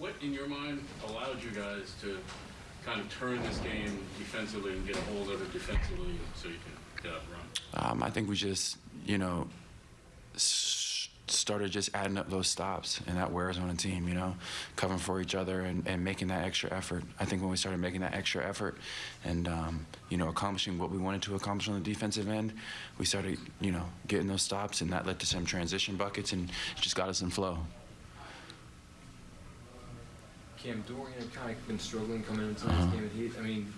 What, in your mind, allowed you guys to kind of turn this game defensively and get a hold of it defensively so you can get up and run? Um, I think we just, you know, started just adding up those stops, and that wears on a team, you know, covering for each other and, and making that extra effort. I think when we started making that extra effort and, um, you know, accomplishing what we wanted to accomplish on the defensive end, we started, you know, getting those stops, and that led to some transition buckets and just got us in flow. Cam Dorian had kind of been struggling coming into this uh-huh. game. And he, I mean,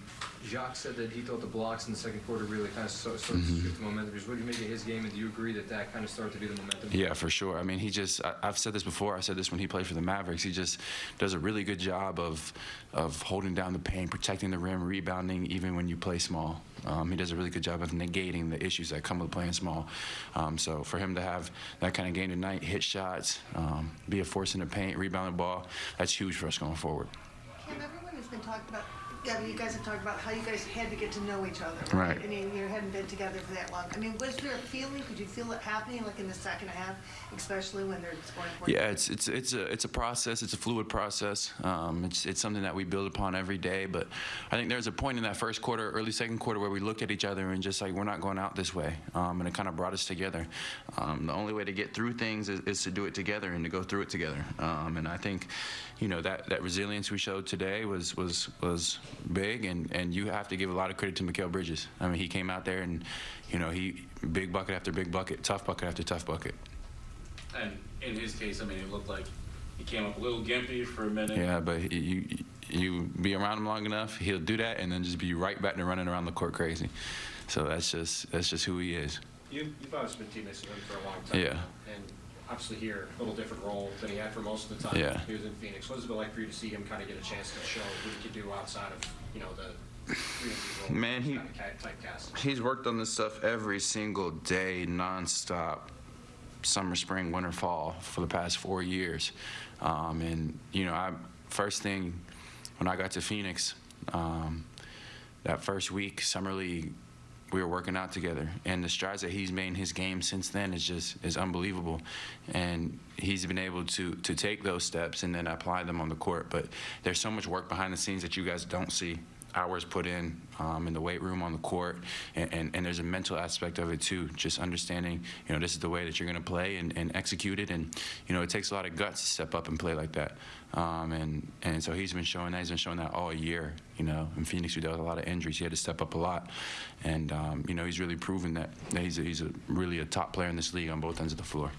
Jacque said that he thought the blocks in the second quarter really kind of started to shift the momentum. Just what do you make of his game, and do you agree that that kind of started to be the momentum? Yeah, for sure. I mean, he just, I, I've said this before, I said this when he played for the Mavericks. He just does a really good job of, of holding down the paint, protecting the rim, rebounding, even when you play small. Um, he does a really good job of negating the issues that come with playing small. Um, so for him to have that kind of game tonight, hit shots, um, be a force in the paint, rebound the ball, that's huge for us going forward. Cam, everyone has been talking about, yeah, you guys have talked about how you guys had to get to know each other. Right. I mean, you hadn't been together for that long. I mean, was there a feeling, could you feel it happening like in the second half, especially when they're scoring? 40? Yeah, it's it's it's a it's a process. It's a fluid process. Um, it's it's something that we build upon every day. But I think there's a point in that first quarter, early second quarter, where we looked at each other and just like we're not going out this way, um, and it kind of brought us together. Um, the only way to get through things is, is to do it together and to go through it together. Um, and I think, you know, that that resilience we showed today was was was big, and and you have to give a lot of credit to Mikal Bridges. I mean, he came out there and, you know, he big bucket after big bucket, tough bucket after tough bucket. And in his case, I mean, it looked like he came up a little gimpy for a minute. Yeah, but you you be around him long enough, he'll do that, and then just be right back to running around the court crazy. So that's just that's just who he is. You, you've obviously been teammates with him for a long time. Yeah. And obviously here, a little different role than he had for most of the time. Yeah. He was in Phoenix. What has it been like for you to see him kind of get a chance to show what he could do outside of, you know, the three and D role? Man, he- Kind of ca- typecast. He's worked on this stuff every single day, nonstop, summer, spring, winter, fall, for the past four years. Um, and you know, I first thing when I got to Phoenix, um, that first week, summer league, we were working out together, and the strides that he's made in his game since then is just is unbelievable. And he's been able to to take those steps and then apply them on the court. But there's so much work behind the scenes that you guys don't see. Hours put in um, in the weight room on the court, and, and, and there's a mental aspect of it too. Just understanding, you know, this is the way that you're going to play and, and execute it, and you know, it takes a lot of guts to step up and play like that. Um, and and so he's been showing that. He's been showing that all year. You know, in Phoenix we dealt with a lot of injuries. He had to step up a lot, and um, you know, he's really proven that, that he's a, he's a really a top player in this league on both ends of the floor.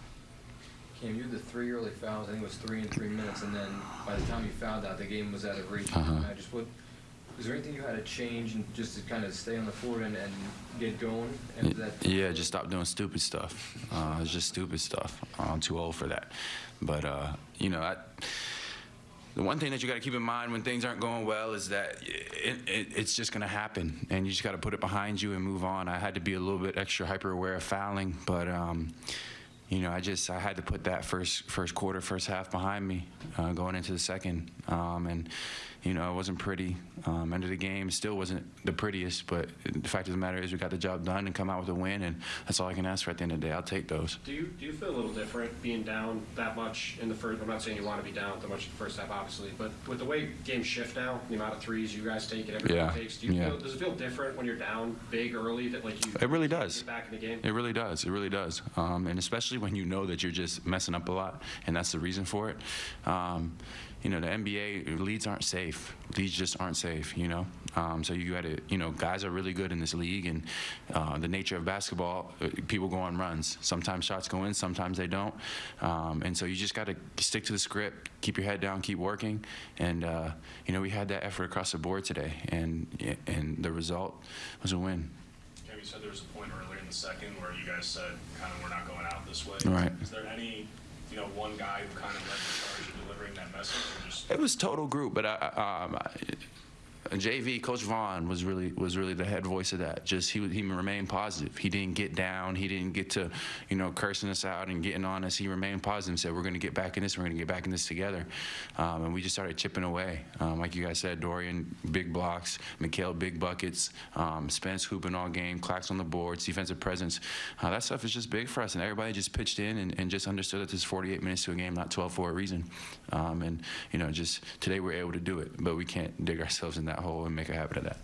Cam, you had the three early fouls. I think it was three in three minutes, and then by the time you fouled out, the game was out of reach. Uh-huh. I just what. Was there anything you had to change and just to kind of stay on the floor and, and get going? And that Yeah, just stop doing stupid stuff. Uh, it's just stupid stuff. I'm too old for that. But uh, you know, I, the one thing that you got to keep in mind when things aren't going well is that it, it, it's just going to happen, and you just got to put it behind you and move on. I had to be a little bit extra hyper aware of fouling, but. Um, you know, I just I had to put that first first quarter, first half behind me, uh, going into the second, um, and you know it wasn't pretty. Um, end of the game still wasn't the prettiest, but the fact of the matter is we got the job done and come out with a win, and that's all I can ask for at the end of the day. I'll take those. Do you, do you feel a little different being down that much in the first, I'm not saying you want to be down that much in the first half, obviously, but with the way games shift now, the amount of threes you guys take and everything Yeah, it takes, do you yeah. feel, does it feel different when you're down big early that like you? It really does. Back in the game? It really does. It really does. Um, and especially when you know that you're just messing up a lot, and that's the reason for it. Um, you know, the NBA leads aren't safe. Leads just aren't safe. You know, um, so you got to, you know, guys are really good in this league, and uh, the nature of basketball, uh, people go on runs. Sometimes shots go in, sometimes they don't, um, and so you just got to stick to the script, keep your head down, keep working, and uh, you know, we had that effort across the board today, and and the result was a win. You said there was a point earlier in the second where you guys said kind of we're not going out this way. Right. Is there any, you know, one guy who kind of led the charge in delivering that message or just? It was total group, but I, I- um, I, JV Coach Vaughn was really was really the head voice of that. Just he he remained positive. He didn't get down. He didn't get to you know cursing us out and getting on us. He remained positive and said we're going to get back in this. We're going to get back in this together. Um, and we just started chipping away. Um, like you guys said, Dorian big blocks, Mikal big buckets, um, Spence hooping all game, Clax on the boards, defensive presence. Uh, that stuff is just big for us, and everybody just pitched in and, and just understood that there's 48 minutes to a game, not 12 for a reason. Um, and you know, just today we're able to do it, but we can't dig ourselves in that hole and make a habit of that.